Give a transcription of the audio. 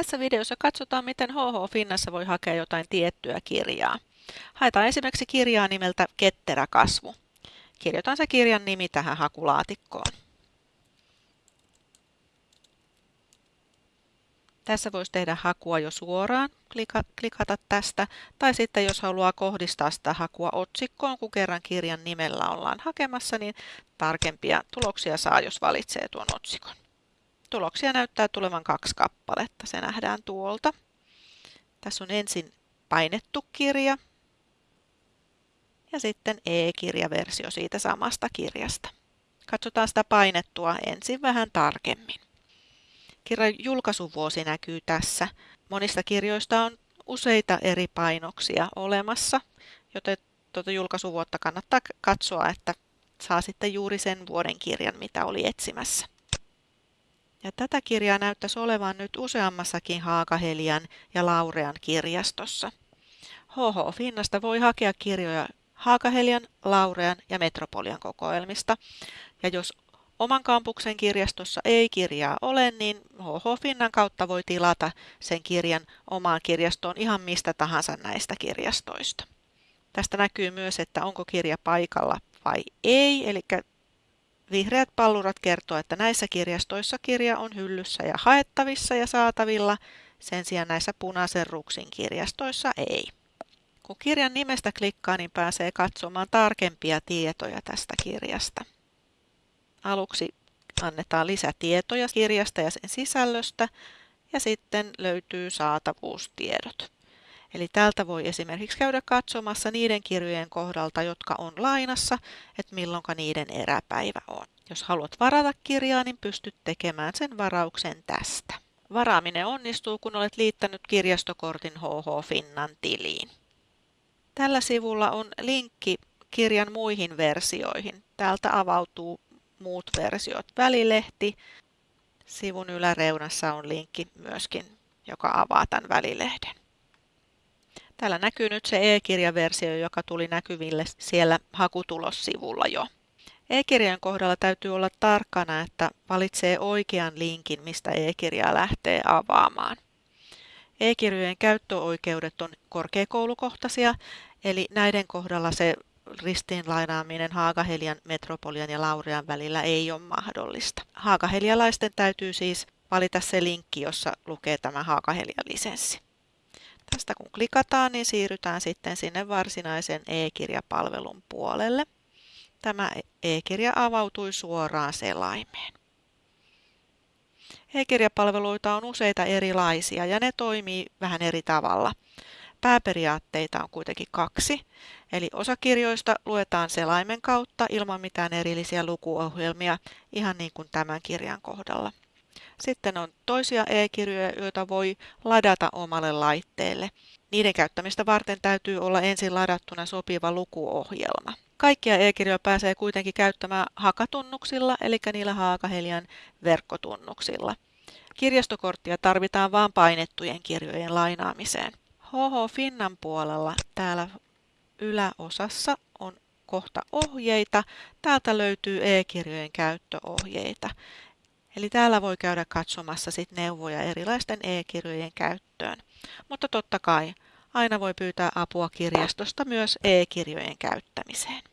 Tässä videossa katsotaan, miten HH Finnassa voi hakea jotain tiettyä kirjaa. Haetaan esimerkiksi kirjaa nimeltä Ketterä kasvu. Kirjoitan se kirjan nimi tähän hakulaatikkoon. Tässä voisi tehdä hakua jo suoraan, klikata tästä, tai sitten jos haluaa kohdistaa sitä hakua otsikkoon, kun kerran kirjan nimellä ollaan hakemassa, niin tarkempia tuloksia saa, jos valitsee tuon otsikon. Tuloksia näyttää tulevan kaksi kappaletta, se nähdään tuolta. Tässä on ensin painettu kirja ja sitten e-kirjaversio siitä samasta kirjasta. Katsotaan sitä painettua ensin vähän tarkemmin. Kirjan julkaisuvuosi näkyy tässä. Monista kirjoista on useita eri painoksia olemassa, joten tuota julkaisuvuotta kannattaa katsoa, että saa sitten juuri sen vuoden kirjan, mitä oli etsimässä. Ja tätä kirjaa näyttäisi olevan nyt useammassakin Haakahelian ja Laurean kirjastossa. HH Finnasta voi hakea kirjoja Haakahelian, Laurean ja Metropolian kokoelmista. Ja jos oman kampuksen kirjastossa ei kirjaa ole, niin HH Finnan kautta voi tilata sen kirjan omaan kirjastoon ihan mistä tahansa näistä kirjastoista. Tästä näkyy myös, että onko kirja paikalla vai ei, eli Vihreät pallurat kertoo, että näissä kirjastoissa kirja on hyllyssä ja haettavissa ja saatavilla, sen sijaan näissä punaisen ruksin kirjastoissa ei. Kun kirjan nimestä klikkaa, niin pääsee katsomaan tarkempia tietoja tästä kirjasta. Aluksi annetaan lisätietoja kirjasta ja sen sisällöstä ja sitten löytyy saatavuustiedot. Eli täältä voi esimerkiksi käydä katsomassa niiden kirjojen kohdalta, jotka on lainassa, että milloin niiden eräpäivä on. Jos haluat varata kirjaa, niin pystyt tekemään sen varauksen tästä. Varaaminen onnistuu, kun olet liittänyt kirjastokortin HH Finnan tiliin. Tällä sivulla on linkki kirjan muihin versioihin. Täältä avautuu muut versiot. Välilehti. Sivun yläreunassa on linkki myöskin, joka avaa tämän välilehden. Täällä näkyy nyt se e-kirjaversio, joka tuli näkyville siellä hakutulossivulla jo. E-kirjan kohdalla täytyy olla tarkkana, että valitsee oikean linkin, mistä e-kirjaa lähtee avaamaan. E-kirjojen käyttöoikeudet on korkeakoulukohtaisia, eli näiden kohdalla se ristiinlainaaminen Haagahelian, Metropolian ja Laurean välillä ei ole mahdollista. Haagahelialaisten täytyy siis valita se linkki, jossa lukee tämä Haagahelia-lisenssi. Tästä kun klikataan, niin siirrytään sitten sinne varsinaisen e-kirjapalvelun puolelle. Tämä e-kirja avautui suoraan selaimeen. E-kirjapalveluita on useita erilaisia ja ne toimii vähän eri tavalla. Pääperiaatteita on kuitenkin kaksi, eli osa kirjoista luetaan selaimen kautta ilman mitään erillisiä lukuohjelmia, ihan niin kuin tämän kirjan kohdalla. Sitten on toisia e-kirjoja, joita voi ladata omalle laitteelle. Niiden käyttämistä varten täytyy olla ensin ladattuna sopiva lukuohjelma. Kaikkia e-kirjoja pääsee kuitenkin käyttämään hakatunnuksilla, eli niillä Haakahelian verkkotunnuksilla. Kirjastokorttia tarvitaan vain painettujen kirjojen lainaamiseen. HH Finnan puolella täällä yläosassa on kohta ohjeita. Täältä löytyy e-kirjojen käyttöohjeita. Eli täällä voi käydä katsomassa sit neuvoja erilaisten e-kirjojen käyttöön. Mutta totta kai aina voi pyytää apua kirjastosta myös e-kirjojen käyttämiseen.